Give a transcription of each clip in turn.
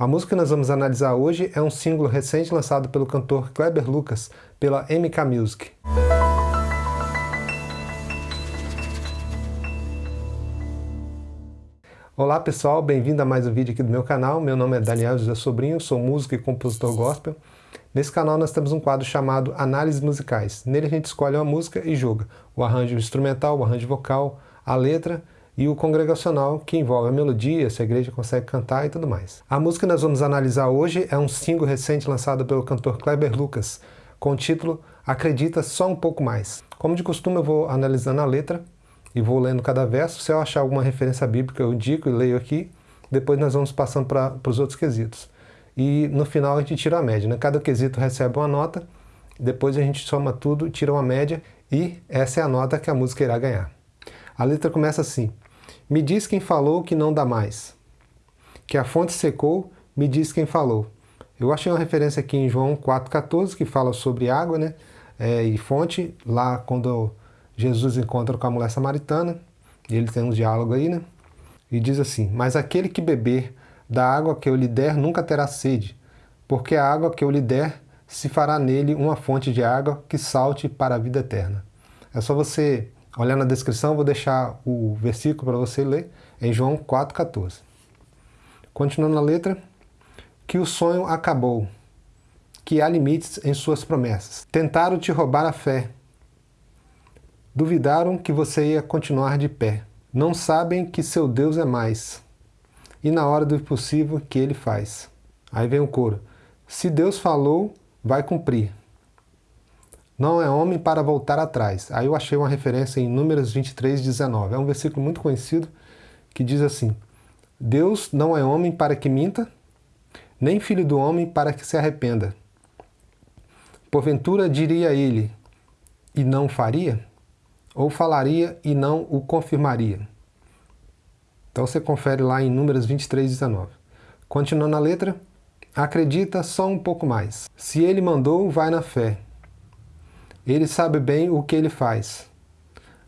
A música que nós vamos analisar hoje é um single recente lançado pelo cantor Kleber Lucas pela MK Music. Olá pessoal, bem-vindo a mais um vídeo aqui do meu canal. Meu nome é Daniel José Sobrinho, sou músico e compositor gospel. Nesse canal nós temos um quadro chamado Análises Musicais. Nele a gente escolhe uma música e julga o arranjo instrumental, o arranjo vocal, a letra e o congregacional, que envolve a melodia, se a igreja consegue cantar e tudo mais. A música que nós vamos analisar hoje é um single recente lançado pelo cantor Kleber Lucas, com o título Acredita Só Um Pouco Mais. Como de costume eu vou analisando a letra e vou lendo cada verso, se eu achar alguma referência bíblica eu indico e leio aqui, depois nós vamos passando para os outros quesitos. E no final a gente tira a média, né? cada quesito recebe uma nota, depois a gente soma tudo, tira uma média e essa é a nota que a música irá ganhar. A letra começa assim, me diz quem falou que não dá mais. Que a fonte secou, me diz quem falou. Eu achei uma referência aqui em João 4,14, que fala sobre água né? É, e fonte, lá quando Jesus encontra com a mulher samaritana, ele tem um diálogo aí, né? E diz assim, mas aquele que beber da água que eu lhe der nunca terá sede, porque a água que eu lhe der se fará nele uma fonte de água que salte para a vida eterna. É só você Olha na descrição, vou deixar o versículo para você ler, em João 4,14. Continuando a letra, que o sonho acabou, que há limites em suas promessas. Tentaram te roubar a fé, duvidaram que você ia continuar de pé. Não sabem que seu Deus é mais, e na hora do impossível que ele faz. Aí vem o coro. Se Deus falou, vai cumprir. Não é homem para voltar atrás. Aí eu achei uma referência em Números 23, 19. É um versículo muito conhecido que diz assim, Deus não é homem para que minta, nem filho do homem para que se arrependa. Porventura diria ele, e não faria? Ou falaria e não o confirmaria? Então você confere lá em Números 23, 19. Continuando a letra, acredita só um pouco mais. Se ele mandou, vai na fé. Ele sabe bem o que ele faz.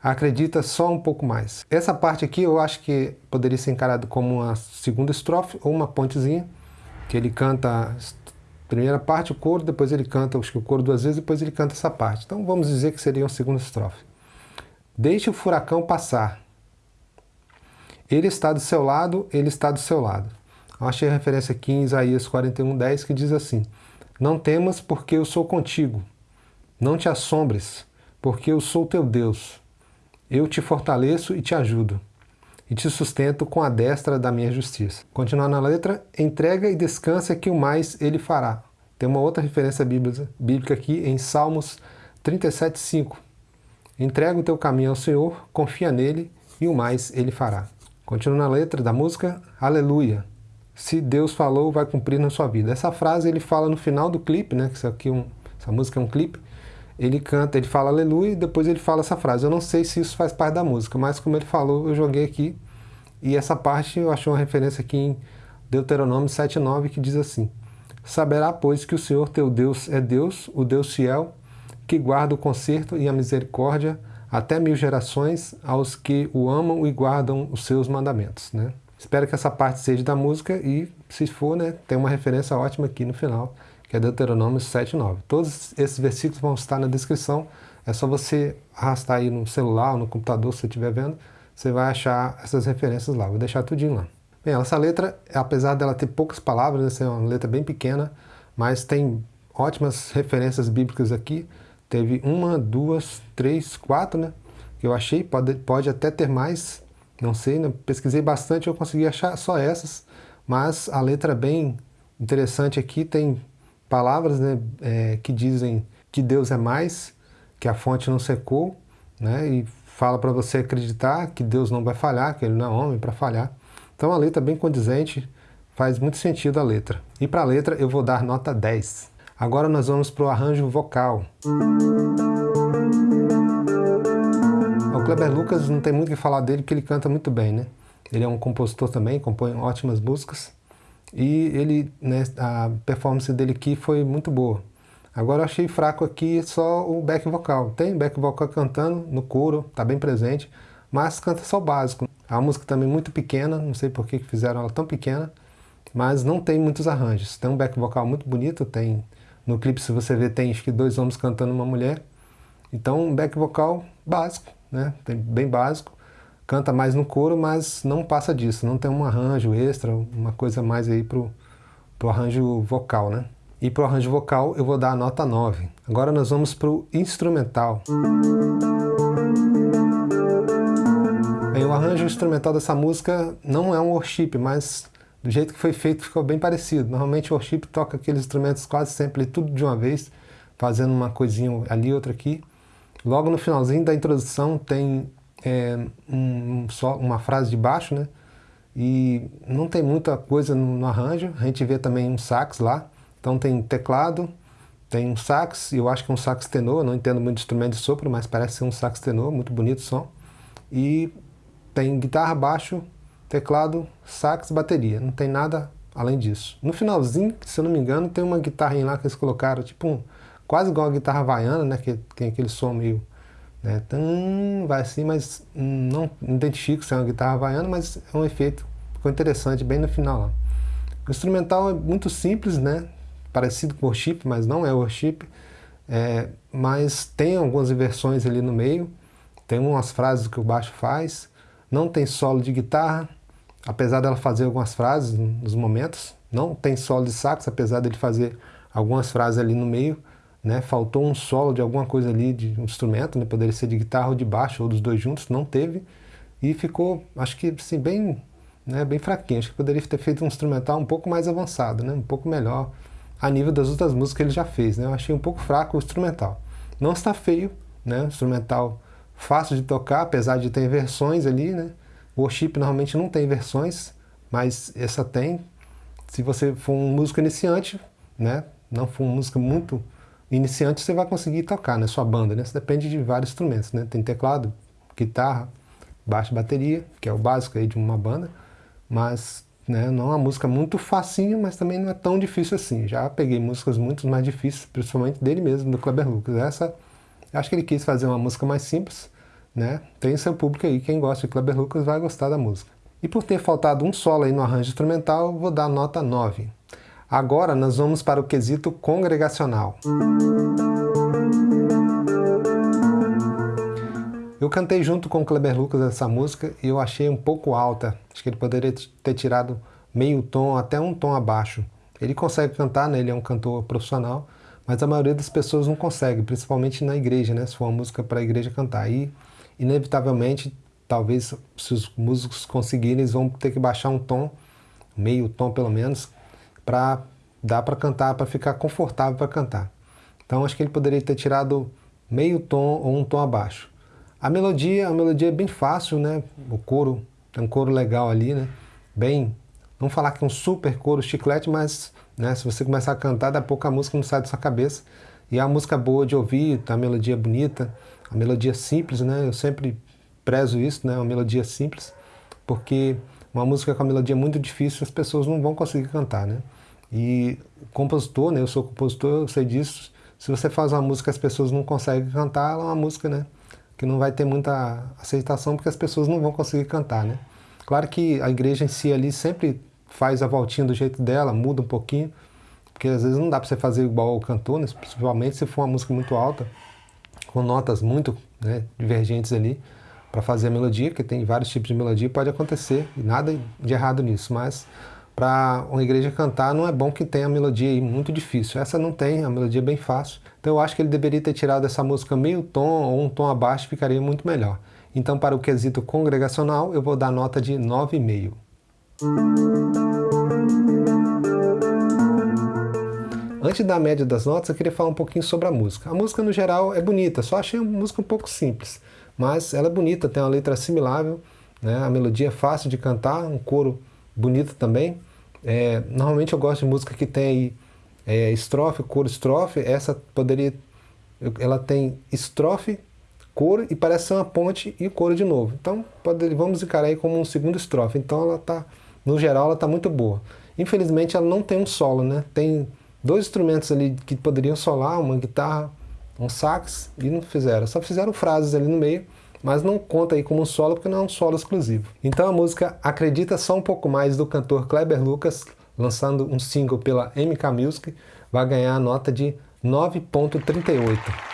Acredita só um pouco mais. Essa parte aqui eu acho que poderia ser encarado como uma segunda estrofe ou uma pontezinha, que ele canta primeira parte, o coro, depois ele canta acho que o coro duas vezes, depois ele canta essa parte. Então vamos dizer que seria uma segunda estrofe. Deixe o furacão passar. Ele está do seu lado, ele está do seu lado. Eu achei a referência aqui em Isaías 41, 10, que diz assim, Não temas porque eu sou contigo. Não te assombres, porque eu sou teu Deus. Eu te fortaleço e te ajudo, e te sustento com a destra da minha justiça. Continuando na letra, entrega e descansa que o mais ele fará. Tem uma outra referência bíblica aqui em Salmos 37,5. Entrega o teu caminho ao Senhor, confia nele e o mais ele fará. Continua na letra da música, Aleluia. Se Deus falou, vai cumprir na sua vida. Essa frase ele fala no final do clipe, né? Isso aqui é um, essa música é um clipe ele canta, ele fala aleluia e depois ele fala essa frase. Eu não sei se isso faz parte da música, mas como ele falou, eu joguei aqui. E essa parte eu achei uma referência aqui em Deuteronômio 7,9 que diz assim, Saberá, pois, que o Senhor teu Deus é Deus, o Deus fiel, que guarda o conserto e a misericórdia até mil gerações aos que o amam e guardam os seus mandamentos. Né? Espero que essa parte seja da música e, se for, né, tem uma referência ótima aqui no final, que é Deuteronômio 7,9. Todos esses versículos vão estar na descrição, é só você arrastar aí no celular ou no computador, se você estiver vendo, você vai achar essas referências lá, vou deixar tudinho lá. Bem, essa letra, apesar dela ter poucas palavras, né, é uma letra bem pequena, mas tem ótimas referências bíblicas aqui, teve uma, duas, três, quatro, né, que eu achei, pode, pode até ter mais, não sei, né, pesquisei bastante, eu consegui achar só essas, mas a letra bem interessante aqui, tem palavras né, é, que dizem que Deus é mais, que a fonte não secou, né, e fala para você acreditar que Deus não vai falhar, que Ele não é homem para falhar. Então a letra é bem condizente, faz muito sentido a letra. E para a letra eu vou dar nota 10. Agora nós vamos para o arranjo vocal. O Kleber Lucas não tem muito o que falar dele, porque ele canta muito bem, né? Ele é um compositor também, compõe ótimas músicas. E ele, né, a performance dele aqui foi muito boa. Agora eu achei fraco aqui só o back vocal. Tem back vocal cantando no coro, tá bem presente, mas canta só o básico. A música também muito pequena, não sei por que fizeram ela tão pequena, mas não tem muitos arranjos. Tem um back vocal muito bonito, tem no clipe, se você ver, tem acho que dois homens cantando uma mulher. Então, um back vocal básico, né? Tem, bem básico. Canta mais no coro, mas não passa disso. Não tem um arranjo extra, uma coisa mais aí pro, pro arranjo vocal, né? E pro arranjo vocal eu vou dar a nota 9. Agora nós vamos pro instrumental. Bem, o arranjo instrumental dessa música não é um worship, mas do jeito que foi feito ficou bem parecido. Normalmente o worship toca aqueles instrumentos quase sempre tudo de uma vez, fazendo uma coisinha ali, outra aqui. Logo no finalzinho da introdução tem é, um, só uma frase de baixo, né? E não tem muita coisa no, no, arranjo. A gente vê também um sax lá. Então tem teclado, tem um sax, eu acho que é um sax tenor, não entendo muito instrumento de sopro, mas parece ser um sax tenor, muito bonito o som. E tem guitarra, baixo, teclado, sax, bateria. Não tem nada além disso. No finalzinho, se eu não me engano, tem uma guitarrinha lá que eles colocaram, tipo um, quase igual a guitarra havaiana, né? Que tem aquele som meio... Né, tum, vai assim, mas não identifico se é uma guitarra havaiana, mas é um efeito, ficou interessante bem no final lá. O instrumental é muito simples, né? Parecido com worship, mas não é worship. É, mas tem algumas inversões ali no meio, tem umas frases que o baixo faz, não tem solo de guitarra, apesar dela fazer algumas frases nos momentos, não tem solo de sax, apesar dele fazer algumas frases ali no meio, né? faltou um solo de alguma coisa ali, de um instrumento, né? poderia ser de guitarra ou de baixo, ou dos dois juntos, não teve, e ficou, acho que assim, bem, né? bem fraquinho, acho que poderia ter feito um instrumental um pouco mais avançado, né? um pouco melhor, a nível das outras músicas que ele já fez, né? eu achei um pouco fraco o instrumental. Não está feio, né? instrumental fácil de tocar, apesar de ter versões ali, né? O worship normalmente não tem versões, mas essa tem. Se você for um músico iniciante, né? Não for um músico muito iniciante, você vai conseguir tocar na né? sua banda, né? Isso depende de vários instrumentos, né? Tem teclado, guitarra, baixo bateria, que é o básico aí de uma banda, mas né, não é uma música muito facinha, mas também não é tão difícil assim. Já peguei músicas muito mais difíceis, principalmente dele mesmo, do Kleber Lucas. Essa Acho que ele quis fazer uma música mais simples, né? Tem seu público aí, quem gosta de Kleber Lucas vai gostar da música. E por ter faltado um solo aí no arranjo instrumental, vou dar nota 9. Agora nós vamos para o quesito congregacional. Eu cantei junto com o Kleber Lucas essa música e eu achei um pouco alta. Acho que ele poderia ter tirado meio tom, até um tom abaixo. Ele consegue cantar, né? ele é um cantor profissional, mas a maioria das pessoas não consegue, principalmente na igreja, né? Se for uma música para a igreja cantar. E, inevitavelmente, talvez, se os músicos conseguirem, eles vão ter que baixar um tom, meio tom pelo menos, para dar para cantar, para ficar confortável para cantar. Então, acho que ele poderia ter tirado meio tom ou um tom abaixo. A melodia, a melodia é bem fácil, né? O coro, tem um coro legal ali, né? Bem, não falar que é um super coro chiclete, mas né? Se você começar a cantar, daqui a pouco a música não sai da sua cabeça. E é uma música boa de ouvir, a melodia bonita, a melodia simples, né? Eu sempre prezo isso, né? Uma melodia simples, porque uma música com a melodia muito difícil, as pessoas não vão conseguir cantar, né? E o compositor, né? Eu sou compositor, eu sei disso. Se você faz uma música que as pessoas não conseguem cantar, ela é uma música, né? Que não vai ter muita aceitação porque as pessoas não vão conseguir cantar, né? Claro que a igreja em si ali sempre faz a voltinha do jeito dela, muda um pouquinho, porque às vezes não dá para você fazer igual o cantor, né? principalmente se for uma música muito alta, com notas muito né, divergentes ali, para fazer a melodia, porque tem vários tipos de melodia, pode acontecer, e nada de errado nisso, mas para uma igreja cantar não é bom que tenha a melodia aí muito difícil. Essa não tem, a melodia é bem fácil. Então eu acho que ele deveria ter tirado essa música meio tom ou um tom abaixo, ficaria muito melhor. Então para o quesito congregacional eu vou dar nota de 9,5. Antes da média das notas, eu queria falar um pouquinho sobre a música. A música, no geral, é bonita, só achei a música um pouco simples. Mas ela é bonita, tem uma letra assimilável, né? a melodia é fácil de cantar, um coro bonito também. É, normalmente eu gosto de música que tem é, estrofe, coro, estrofe. Essa poderia... Ela tem estrofe, coro e parece ser uma ponte e coro de novo. Então pode, vamos encarar aí como um segundo estrofe. Então ela está no geral ela está muito boa. Infelizmente ela não tem um solo, né? Tem dois instrumentos ali que poderiam solar, uma guitarra, um sax, e não fizeram. Só fizeram frases ali no meio, mas não conta aí como um solo porque não é um solo exclusivo. Então a música Acredita Só Um Pouco Mais do cantor Kleber Lucas, lançando um single pela MK Music, vai ganhar a nota de 9.38.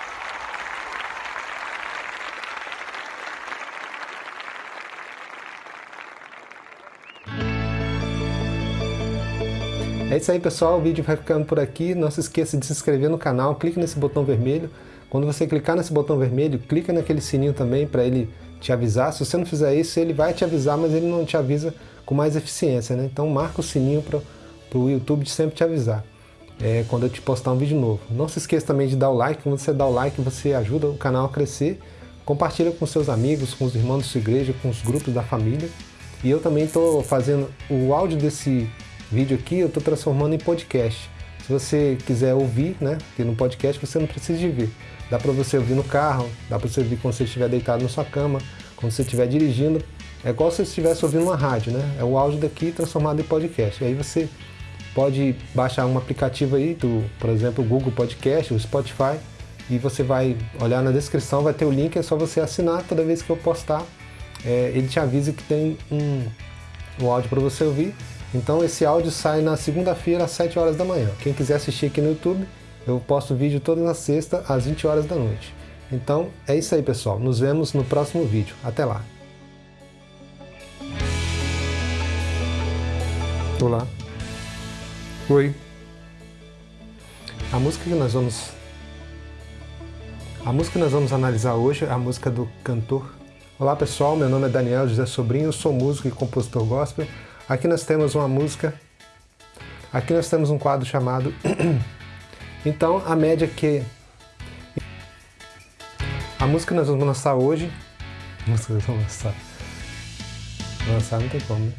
É isso aí pessoal, o vídeo vai ficando por aqui. Não se esqueça de se inscrever no canal, clique nesse botão vermelho. Quando você clicar nesse botão vermelho, clica naquele sininho também para ele te avisar. Se você não fizer isso, ele vai te avisar, mas ele não te avisa com mais eficiência. Né? Então marca o sininho para o YouTube sempre te avisar é, quando eu te postar um vídeo novo. Não se esqueça também de dar o like. Quando você dá o like, você ajuda o canal a crescer. Compartilha com seus amigos, com os irmãos da sua igreja, com os grupos da família. E eu também estou fazendo o áudio desse vídeo aqui eu estou transformando em podcast. Se você quiser ouvir, né, porque no podcast você não precisa de ver. Dá para você ouvir no carro, dá para você ouvir quando você estiver deitado na sua cama, quando você estiver dirigindo. É igual se você estivesse ouvindo uma rádio, né? É o áudio daqui transformado em podcast. E aí você pode baixar um aplicativo aí, do, por exemplo, o Google Podcast, o Spotify, e você vai olhar na descrição, vai ter o link, é só você assinar toda vez que eu postar. É, ele te avisa que tem um, um áudio para você ouvir então esse áudio sai na segunda-feira às 7 horas da manhã. Quem quiser assistir aqui no YouTube, eu posto vídeo toda na sexta às 20 horas da noite. Então é isso aí pessoal, nos vemos no próximo vídeo. Até lá! Olá. Oi. A música que nós vamos a música que nós vamos analisar hoje é a música do cantor. Olá pessoal, meu nome é Daniel José Sobrinho, sou músico e compositor gospel. Aqui nós temos uma música, aqui nós temos um quadro chamado Então a média que a música que nós vamos lançar hoje, a música que nós vamos lançar, lançar não tem como, né?